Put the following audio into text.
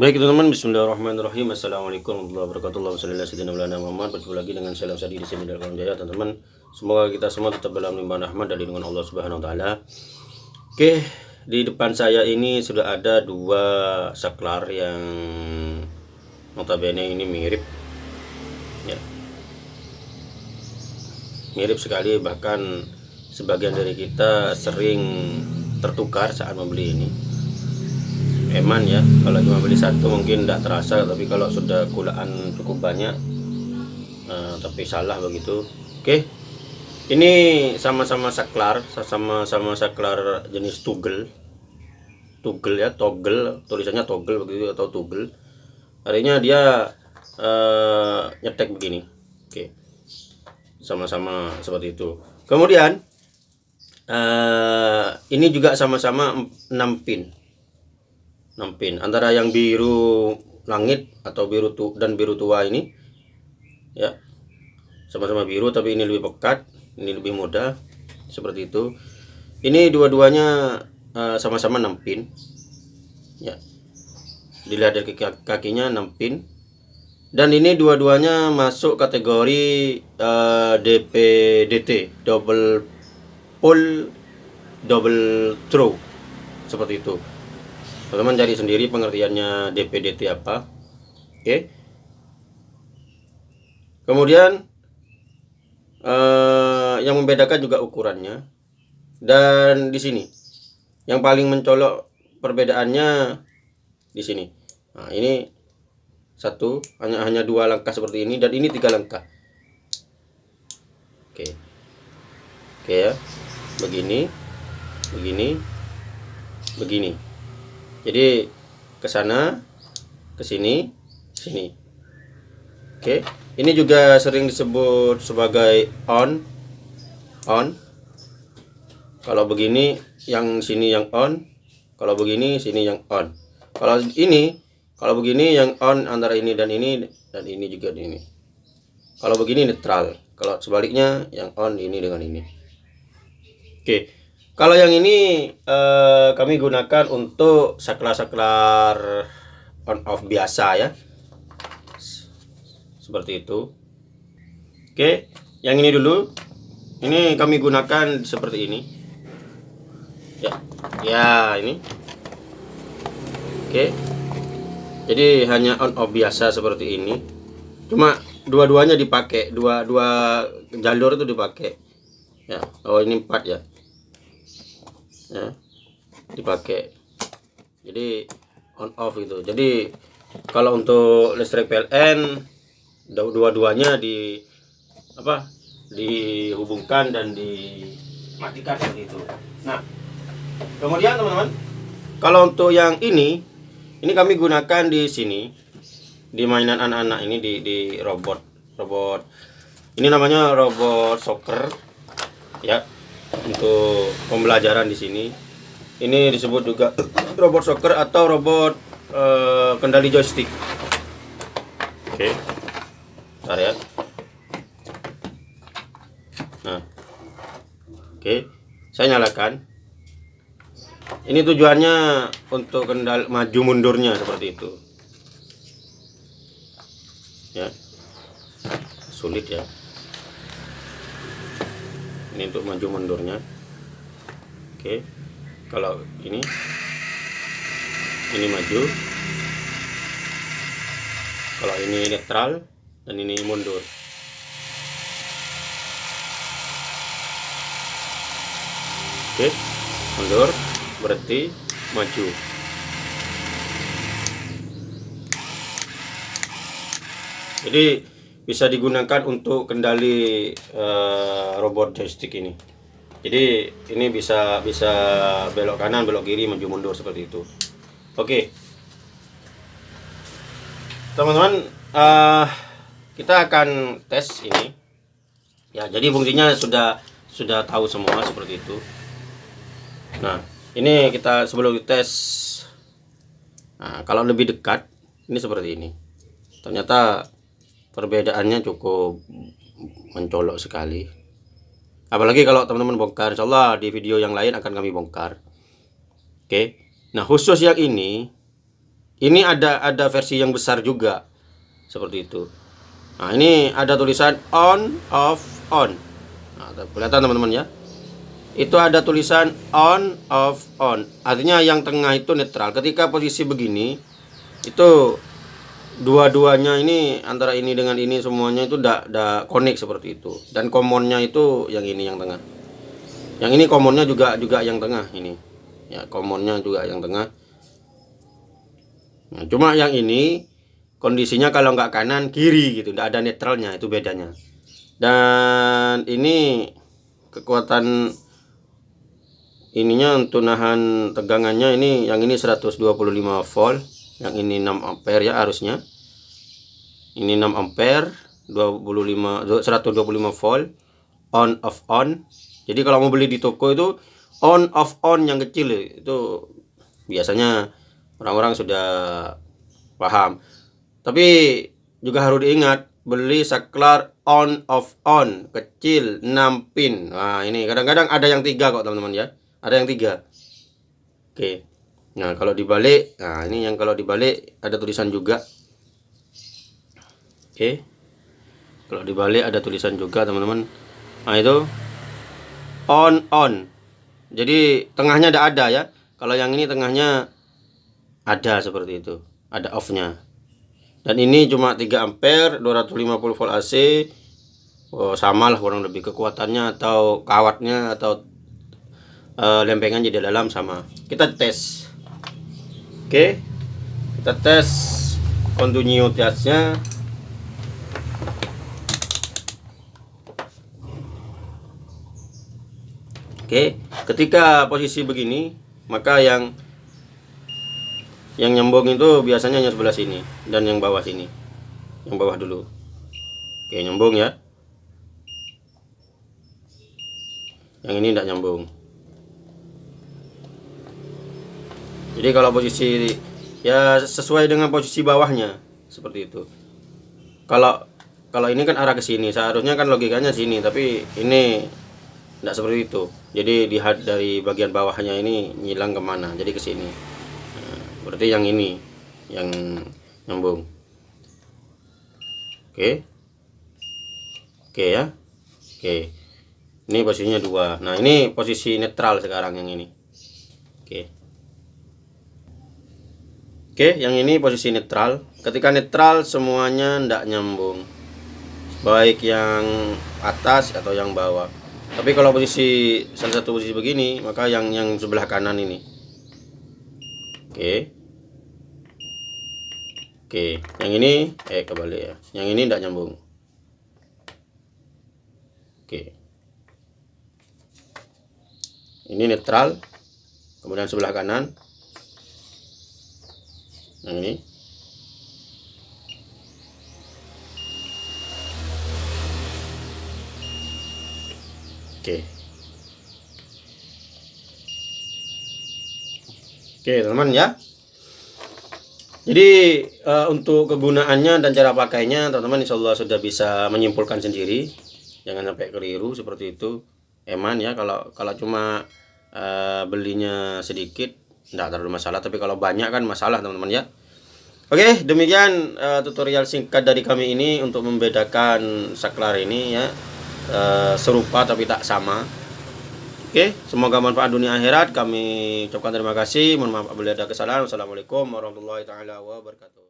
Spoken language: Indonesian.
Baik teman-teman, Bismillahirrahmanirrahim. Assalamualaikum warahmatullahi wabarakatuh. Wassalamualaikum Muhammad. Berjumpa lagi dengan salam sadi di sini dalam jaya teman-teman. Semoga kita semua tetap dalam limpahan rahmat dari dengan Allah Subhanahu Wa Taala. Oke, di depan saya ini sudah ada dua saklar yang notabene ini mirip, ya, mirip sekali. Bahkan sebagian dari kita sering tertukar saat membeli ini eman ya kalau cuma beli satu mungkin tidak terasa tapi kalau sudah kulaan cukup banyak uh, tapi salah begitu. Oke ini sama-sama saklar sama-sama saklar jenis tugel tugel ya toggle tulisannya toggle begitu atau tugel artinya dia uh, nyetek begini. Oke sama-sama seperti itu. Kemudian uh, ini juga sama-sama 6 pin 6 pin antara yang biru langit atau biru tu dan biru tua ini ya sama-sama biru tapi ini lebih pekat ini lebih mudah seperti itu. Ini dua-duanya uh, sama-sama 6 pin ya. Dilihat dari kakinya 6 pin dan ini dua-duanya masuk kategori uh, eh, DPDT double pull double throw seperti itu teman-teman cari sendiri pengertiannya DPDT apa. Oke. Kemudian eh, yang membedakan juga ukurannya. Dan di sini yang paling mencolok perbedaannya di sini. Nah ini satu hanya hanya dua langkah seperti ini dan ini tiga langkah. Oke. Oke ya. Begini begini begini jadi ke sana ke sini sini. Oke ini juga sering disebut sebagai on on. Kalau begini yang sini yang on. Kalau begini sini yang on. Kalau ini kalau begini yang on antara ini dan ini dan ini juga ini. Kalau begini netral. Kalau sebaliknya yang on ini dengan ini. Oke kalau yang ini eh, kami gunakan untuk saklar-saklar on off biasa ya. Seperti itu. Oke, yang ini dulu. Ini kami gunakan seperti ini. Ya. Ya, ini. Oke. Jadi hanya on off biasa seperti ini. Cuma dua-duanya dipakai, dua dua jalur itu dipakai. Ya. Oh, ini empat ya ya. Dipakai. Jadi on off gitu. Jadi kalau untuk listrik PLN dua-duanya di apa dihubungkan dan dimatikan seperti itu. Nah kemudian teman-teman kalau untuk yang ini ini kami gunakan di sini di mainan anak-anak ini di, di robot robot ini namanya robot soccer. Ya untuk pembelajaran di sini. Ini disebut juga robot soccer atau robot uh, kendali joystick. Oke. Okay. Ya. Nah. Oke, okay. saya nyalakan. Ini tujuannya untuk kendal maju mundurnya seperti itu. Ya. Sulit ya ini untuk maju mundurnya. Oke. Kalau ini. Ini maju. Kalau ini netral dan ini mundur. Oke. Mundur. Berarti maju. Jadi bisa digunakan untuk kendali uh, robot joystick ini. Jadi ini bisa bisa belok kanan belok kiri maju mundur seperti itu. Oke. Teman-teman uh, kita akan tes ini. Ya jadi fungsinya sudah sudah tahu semua seperti itu. Nah ini kita sebelum tes nah kalau lebih dekat ini seperti ini. Ternyata perbedaannya cukup mencolok sekali. Apalagi kalau teman-teman bongkar Insya Allah di video yang lain akan kami bongkar. Oke? Nah khusus yang ini ini ada ada versi yang besar juga seperti itu. Nah ini ada tulisan on off on. Nah, kelihatan teman-teman ya. Itu ada tulisan on off on. Artinya yang tengah itu netral. Ketika posisi begini itu dua-duanya ini antara ini dengan ini semuanya itu tidak tidak connect seperti itu. Dan commonnya itu yang ini yang tengah. Yang ini commonnya juga juga yang tengah ini. Ya commonnya juga yang tengah. Nah, cuma yang ini kondisinya kalau nggak kanan kiri gitu. Tidak ada netralnya itu bedanya. Dan ini kekuatan ininya untuk nahan tegangannya ini yang ini 125 volt yang ini 6 ampere ya harusnya ini 6 ampere 25 125 volt on off on. Jadi kalau mau beli di toko itu on off on yang kecil itu biasanya orang-orang sudah paham. Tapi juga harus diingat beli saklar on off on kecil 6 pin. Nah ini kadang-kadang ada yang tiga kok teman-teman ya. Ada yang tiga. Oke. Nah kalau dibalik nah ini yang kalau dibalik ada tulisan juga oke. Kalau dibalik ada tulisan juga teman-teman. Nah itu on on. Jadi tengahnya ada ada ya. Kalau yang ini tengahnya ada seperti itu. Ada off nya dan ini cuma 3 ampere 250 volt AC oh, sama lah kurang lebih kekuatannya atau kawatnya atau uh, lempengan jadi dalam sama. Kita tes. Oke. Okay. kita tes kontinuitasnya oke ketika posisi begini maka yang yang nyambung itu biasanya hanya sebelah sini dan yang bawah sini. Yang bawah dulu. Oke nyambung ya. Yang ini tidak nyambung. Jadi kalau posisi ya sesuai dengan posisi bawahnya seperti itu. Kalau kalau ini kan arah ke sini seharusnya kan logikanya sini tapi ini tidak seperti itu. Jadi lihat dari bagian bawahnya ini nyilang ke mana? Jadi ke sini. Nah, berarti yang ini yang nyambung. Oke. Oke ya. Oke. Ini posisinya dua. Nah ini posisi netral sekarang yang ini. Oke. Oke, yang ini posisi netral. Ketika netral semuanya tidak nyambung. Baik yang atas atau yang bawah. Tapi kalau posisi salah satu posisi begini, maka yang yang sebelah kanan ini. Oke. Oke, yang ini eh kembali ya. Yang ini tidak nyambung. Oke. Ini netral. Kemudian sebelah kanan yang ini oke. Oke teman-teman ya. Jadi uh, untuk kegunaannya dan cara pakainya teman-teman insya Allah sudah bisa menyimpulkan sendiri. Jangan sampai keliru seperti itu. Eman ya kalau kalau cuma uh, belinya sedikit tidak terlalu masalah. Tapi kalau banyak kan masalah teman-teman ya. Oke demikian uh, tutorial singkat dari kami ini untuk membedakan saklar ini ya uh, serupa tapi tak sama. Oke semoga manfaat dunia akhirat. Kami ucapkan terima kasih. Mohon maaf apabila ada kesalahan. Wassalamualaikum warahmatullahi taala wabarakatuh